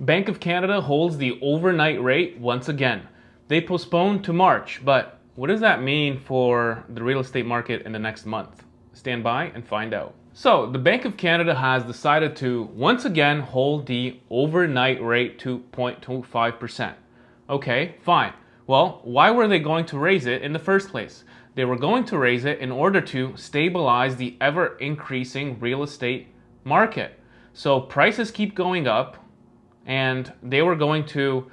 Bank of Canada holds the overnight rate once again. They postponed to March, but what does that mean for the real estate market in the next month? Stand by and find out. So, the Bank of Canada has decided to once again hold the overnight rate to 0.25%. Okay, fine. Well, why were they going to raise it in the first place? They were going to raise it in order to stabilize the ever increasing real estate market. So prices keep going up, and they were going to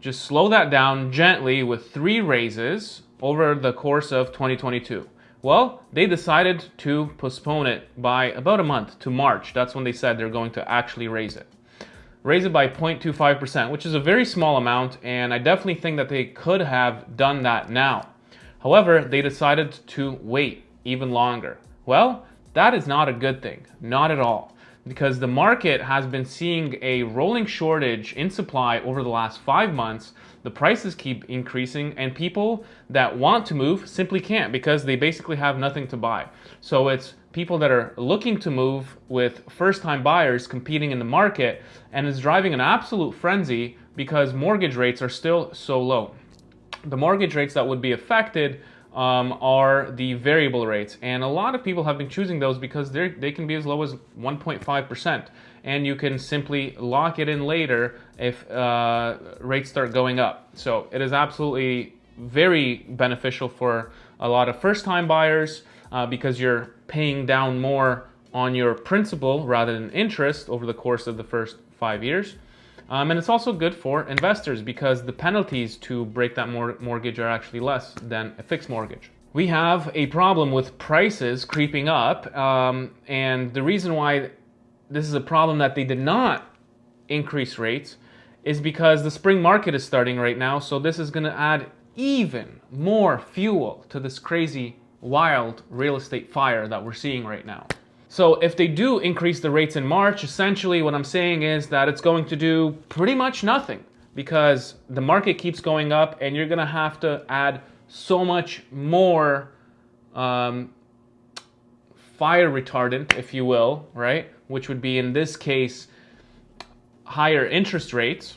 just slow that down gently with three raises over the course of 2022. Well, they decided to postpone it by about a month to March. That's when they said they're going to actually raise it. Raise it by 0.25%, which is a very small amount, and I definitely think that they could have done that now. However, they decided to wait even longer. Well, that is not a good thing, not at all because the market has been seeing a rolling shortage in supply over the last five months. The prices keep increasing, and people that want to move simply can't because they basically have nothing to buy. So it's people that are looking to move with first time buyers competing in the market, and it's driving an absolute frenzy because mortgage rates are still so low. The mortgage rates that would be affected um, are the variable rates. And a lot of people have been choosing those because they can be as low as 1.5%. And you can simply lock it in later if uh, rates start going up. So it is absolutely very beneficial for a lot of first time buyers uh, because you're paying down more on your principal rather than interest over the course of the first five years. Um, and it's also good for investors because the penalties to break that mor mortgage are actually less than a fixed mortgage. We have a problem with prices creeping up, um, and the reason why this is a problem that they did not increase rates is because the spring market is starting right now, so this is going to add even more fuel to this crazy, wild real estate fire that we're seeing right now. So if they do increase the rates in March, essentially what I'm saying is that it's going to do pretty much nothing because the market keeps going up and you're going to have to add so much more um, fire retardant, if you will, right? Which would be in this case higher interest rates.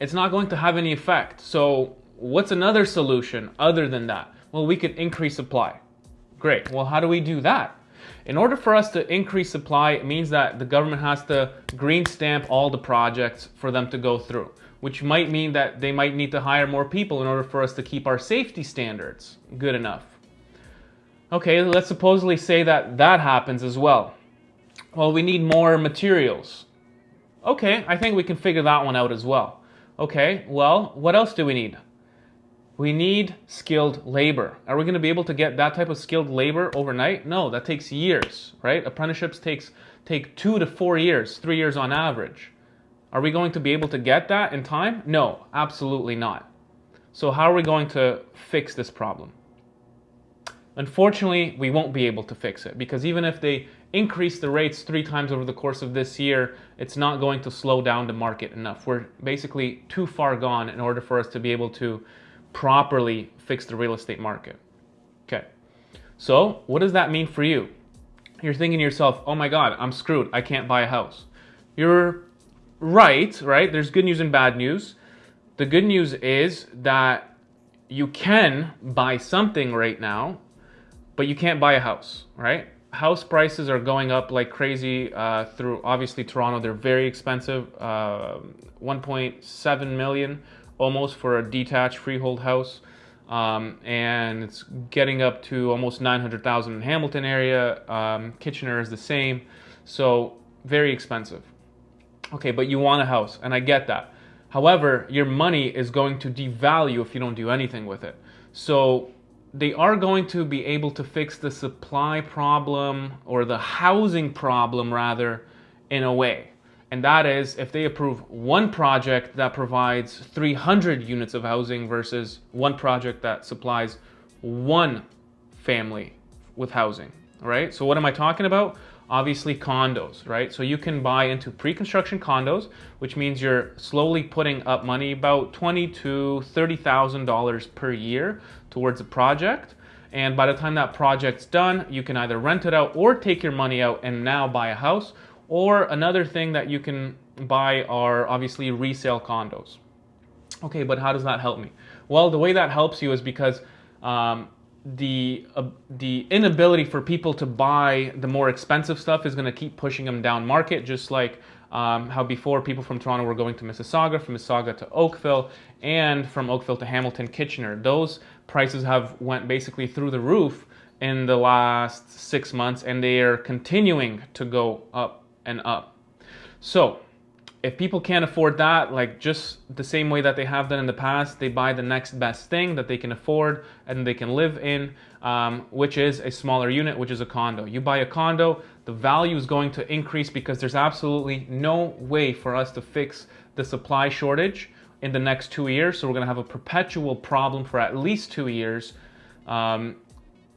It's not going to have any effect. So what's another solution other than that? Well, we could increase supply. Great. Well, how do we do that? In order for us to increase supply, it means that the government has to green stamp all the projects for them to go through, which might mean that they might need to hire more people in order for us to keep our safety standards good enough. Okay, let's supposedly say that that happens as well. Well, we need more materials. Okay, I think we can figure that one out as well. Okay, well, what else do we need? We need skilled labor. Are we going to be able to get that type of skilled labor overnight? No, that takes years, right? Apprenticeships takes take 2 to 4 years, 3 years on average. Are we going to be able to get that in time? No, absolutely not. So how are we going to fix this problem? Unfortunately, we won't be able to fix it because even if they increase the rates three times over the course of this year, it's not going to slow down the market enough. We're basically too far gone in order for us to be able to properly fix the real estate market. Okay, so what does that mean for you? You're thinking to yourself, oh my God, I'm screwed. I can't buy a house. You're right, right? There's good news and bad news. The good news is that you can buy something right now, but you can't buy a house, right? House prices are going up like crazy uh, through obviously Toronto. They're very expensive. Uh, 1.7 million almost for a detached freehold house. Um, and it's getting up to almost 900,000 in Hamilton area. Um, Kitchener is the same. So very expensive. Okay, but you want a house, and I get that. However, your money is going to devalue if you don't do anything with it. So they are going to be able to fix the supply problem or the housing problem rather in a way and that is if they approve one project that provides 300 units of housing versus one project that supplies one family with housing, right? So what am I talking about? Obviously condos, right? So you can buy into pre-construction condos, which means you're slowly putting up money about twenty to thirty thousand dollars per year towards a project. And by the time that project's done, you can either rent it out or take your money out and now buy a house, or another thing that you can buy are obviously resale condos. Okay, but how does that help me? Well, the way that helps you is because um, the uh, the inability for people to buy the more expensive stuff is going to keep pushing them down market, just like um, how before people from Toronto were going to Mississauga, from Mississauga to Oakville, and from Oakville to Hamilton, Kitchener. Those prices have went basically through the roof in the last six months, and they are continuing to go up and up. So if people can't afford that, like just the same way that they have done in the past, they buy the next best thing that they can afford and they can live in, um, which is a smaller unit, which is a condo. You buy a condo, the value is going to increase because there's absolutely no way for us to fix the supply shortage in the next two years. So we're going to have a perpetual problem for at least two years. Um,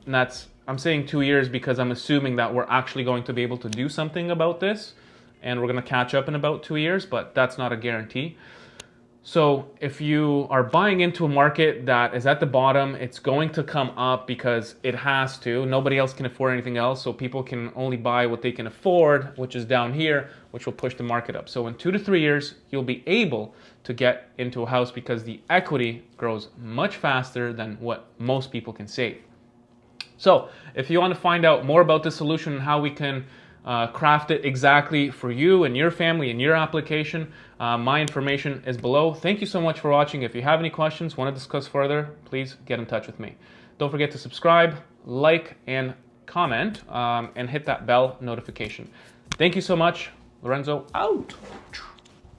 and that's, I'm saying two years because I'm assuming that we're actually going to be able to do something about this and we're going to catch up in about two years, but that's not a guarantee. So if you are buying into a market that is at the bottom, it's going to come up because it has to. Nobody else can afford anything else, so people can only buy what they can afford, which is down here, which will push the market up. So in two to three years, you'll be able to get into a house because the equity grows much faster than what most people can save. So if you want to find out more about this solution and how we can uh, craft it exactly for you and your family and your application. Uh, my information is below. Thank you so much for watching. If you have any questions, want to discuss further, please get in touch with me. Don't forget to subscribe, like, and comment, um, and hit that bell notification. Thank you so much. Lorenzo out.